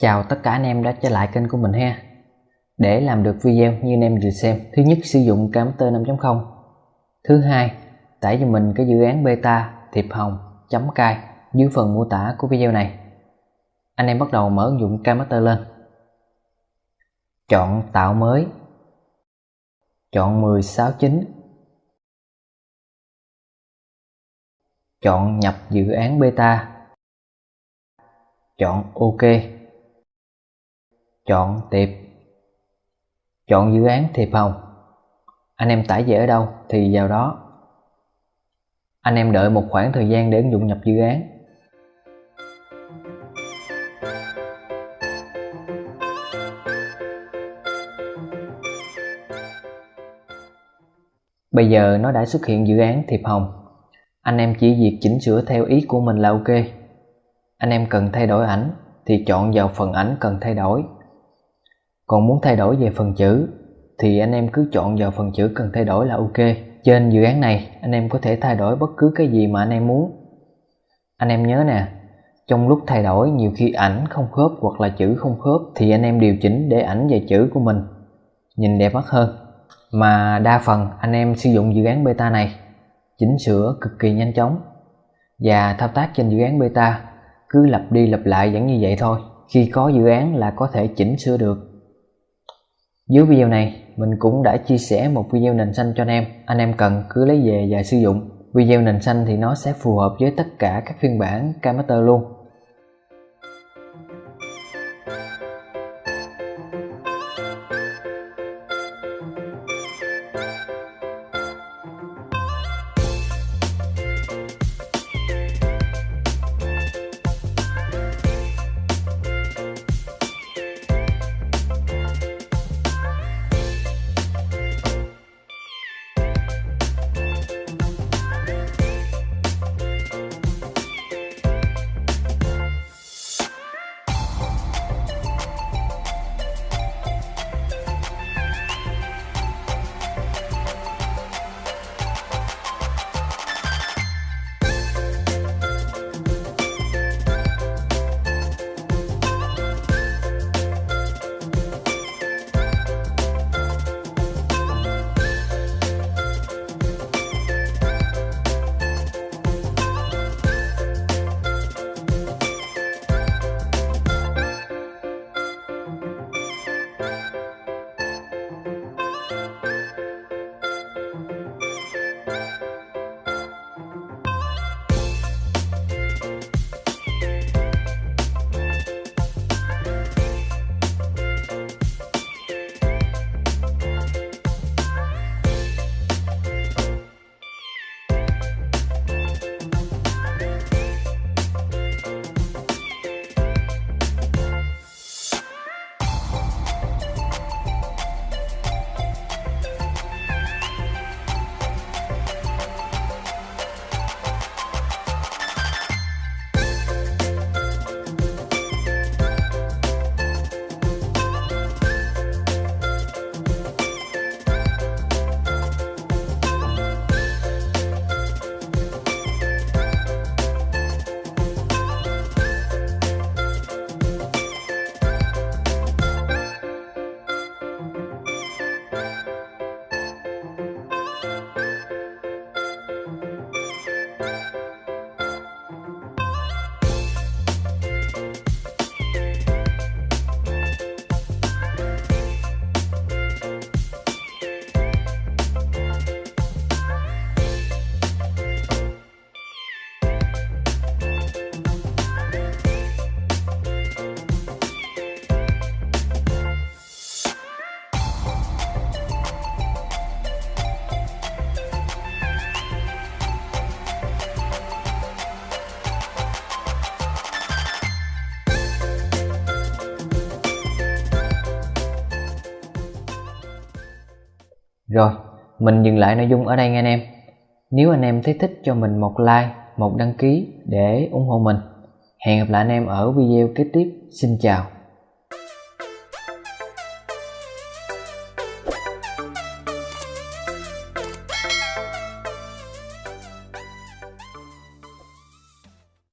Chào tất cả anh em đã trở lại kênh của mình ha. Để làm được video như anh em vừa xem, Thứ nhất, sử dụng Camtasia 5.0 Thứ hai, tải cho mình cái dự án beta thiệp hồng chấm cai dưới phần mô tả của video này. Anh em bắt đầu mở ứng dụng Camtasia lên. Chọn tạo mới. Chọn 1069 Chọn nhập dự án beta. Chọn OK chọn tiệp. Chọn dự án thiệp hồng anh em tải về ở đâu thì vào đó. Anh em đợi một khoảng thời gian để ứng dụng nhập dự án. Bây giờ nó đã xuất hiện dự án thiệp hồng Anh em chỉ việc chỉnh sửa theo ý của mình là ok. Anh em cần thay đổi ảnh thì chọn vào phần ảnh cần thay đổi còn muốn thay đổi về phần chữ thì anh em cứ chọn vào phần chữ cần thay đổi là ok. Trên dự án này anh em có thể thay đổi bất cứ cái gì mà anh em muốn. Anh em nhớ nè, trong lúc thay đổi nhiều khi ảnh không khớp hoặc là chữ không khớp thì anh em điều chỉnh để ảnh và chữ của mình nhìn đẹp mắt hơn. Mà đa phần anh em sử dụng dự án beta này chỉnh sửa cực kỳ nhanh chóng và thao tác trên dự án beta cứ lặp đi lặp lại vẫn như vậy thôi. Khi có dự án là có thể chỉnh sửa được dưới video này, mình cũng đã chia sẻ một video nền xanh cho anh em. Anh em cần cứ lấy về và sử dụng. Video nền xanh thì nó sẽ phù hợp với tất cả các phiên bản camaster luôn. Rồi, mình dừng lại nội dung ở đây nha anh em. Nếu anh em thấy thích cho mình một like, một đăng ký để ủng hộ mình. Hẹn gặp lại anh em ở video kế tiếp. Xin chào.